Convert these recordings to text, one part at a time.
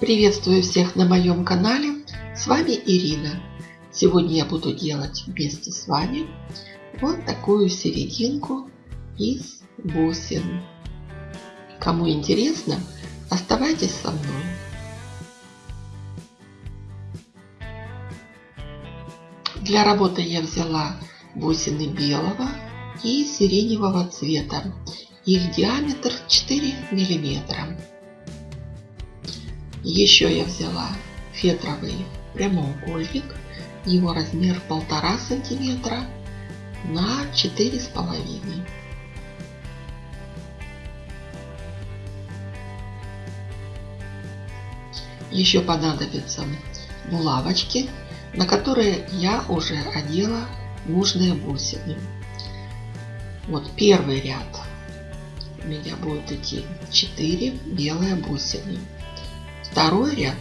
Приветствую всех на моем канале. С вами Ирина. Сегодня я буду делать вместе с вами вот такую серединку из бусин. Кому интересно, оставайтесь со мной. Для работы я взяла бусины белого и сиреневого цвета. Их диаметр 4 миллиметра. Еще я взяла фетровый прямоугольник. Его размер полтора сантиметра на четыре с половиной. Еще понадобятся булавочки, на которые я уже одела нужные бусины. Вот первый ряд у меня будет идти 4 белые бусины. Второй ряд.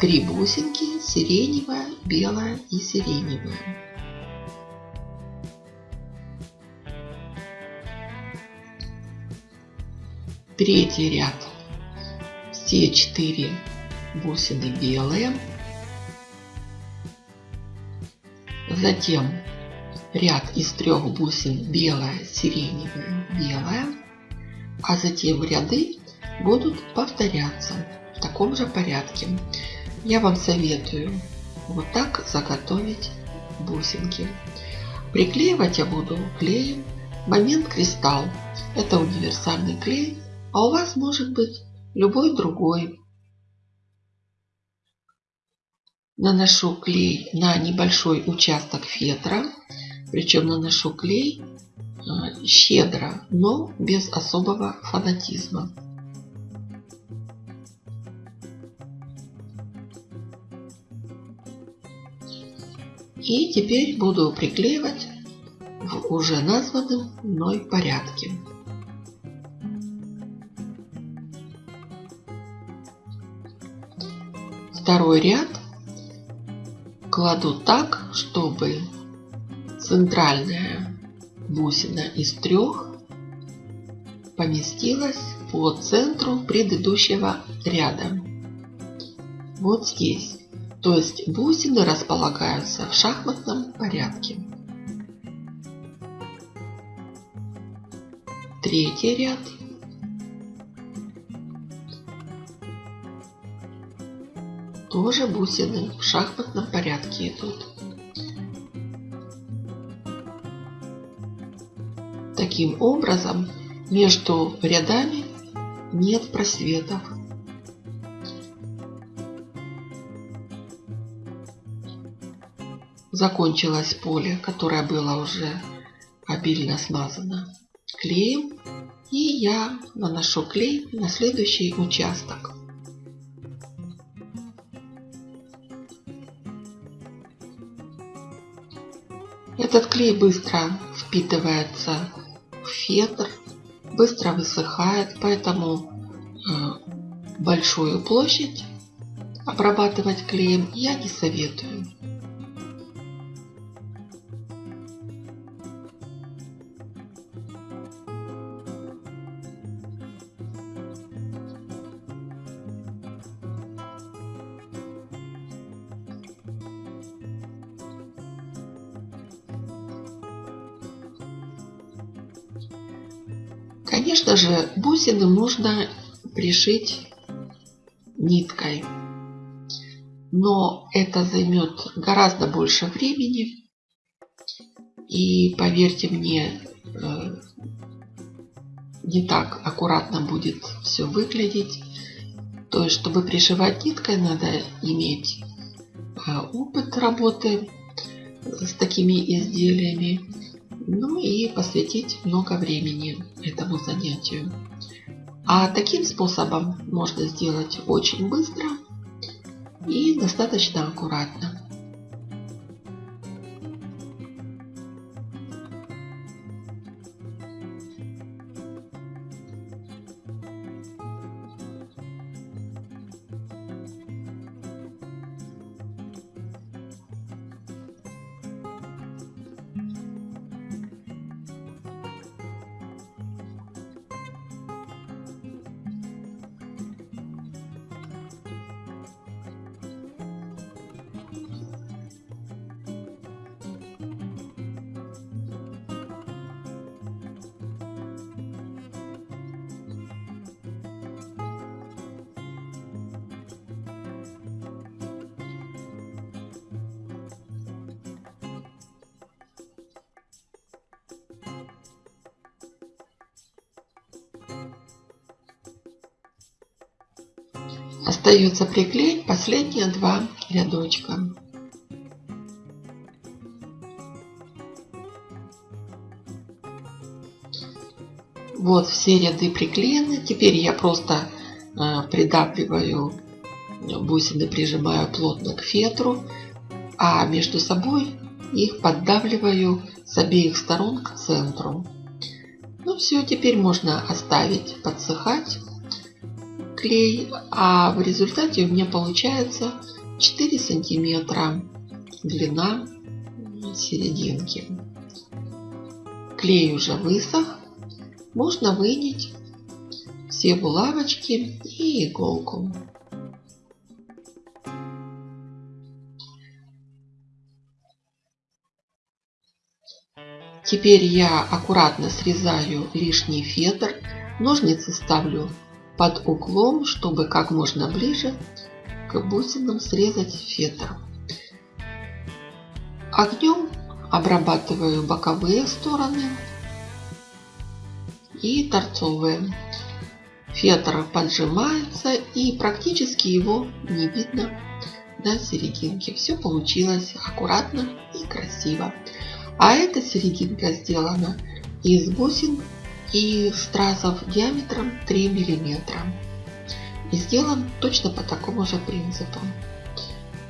Три бусинки, сиреневая, белая и сиреневая. Третий ряд. Все четыре бусины белые. Затем ряд из трех бусин белая, сиреневая, белая. А затем ряды будут повторяться в таком же порядке. Я вам советую вот так заготовить бусинки. Приклеивать я буду клеем Момент Кристалл. Это универсальный клей, а у вас может быть любой другой. Наношу клей на небольшой участок фетра, причем наношу клей а, щедро, но без особого фанатизма. И теперь буду приклеивать в уже названном мной порядке. Второй ряд кладу так, чтобы центральная бусина из трех поместилась по центру предыдущего ряда. Вот здесь. То есть бусины располагаются в шахматном порядке. Третий ряд. Тоже бусины в шахматном порядке идут. Таким образом, между рядами нет просветов. Закончилось поле, которое было уже обильно смазано клеем. И я наношу клей на следующий участок. Этот клей быстро впитывается в фетр, быстро высыхает, поэтому э, большую площадь обрабатывать клеем я не советую. Конечно же, бусины нужно пришить ниткой. Но это займет гораздо больше времени. И поверьте мне, э, не так аккуратно будет все выглядеть. То есть, чтобы пришивать ниткой, надо иметь э, опыт работы с такими изделиями ну и посвятить много времени этому занятию. А таким способом можно сделать очень быстро и достаточно аккуратно. Остается приклеить последние два рядочка. Вот все ряды приклеены. Теперь я просто э, придавливаю бусины, прижимаю плотно к фетру, а между собой их поддавливаю с обеих сторон к центру. Ну все, теперь можно оставить подсыхать клей, а в результате у меня получается 4 сантиметра длина серединки. Клей уже высох, можно вынять все булавочки и иголку. Теперь я аккуратно срезаю лишний фетр, ножницы ставлю под углом, чтобы как можно ближе к бусинам срезать фетр. Огнем обрабатываю боковые стороны и торцовые. Фетр поджимается и практически его не видно на серединке. Все получилось аккуратно и красиво. А эта серединка сделана из бусин и стразов диаметром 3 миллиметра. И сделан точно по такому же принципу.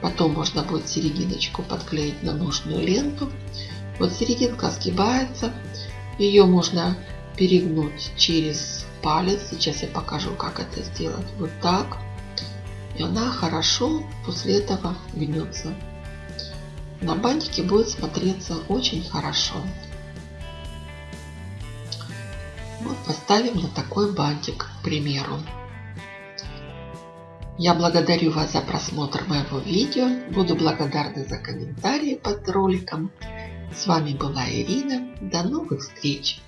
Потом можно будет серединочку подклеить на нужную ленту. Вот серединка сгибается. Ее можно перегнуть через палец. Сейчас я покажу, как это сделать. Вот так. И она хорошо после этого гнется. На бантике будет смотреться очень хорошо. Вот поставим на такой бантик, к примеру. Я благодарю вас за просмотр моего видео. Буду благодарна за комментарии под роликом. С вами была Ирина. До новых встреч!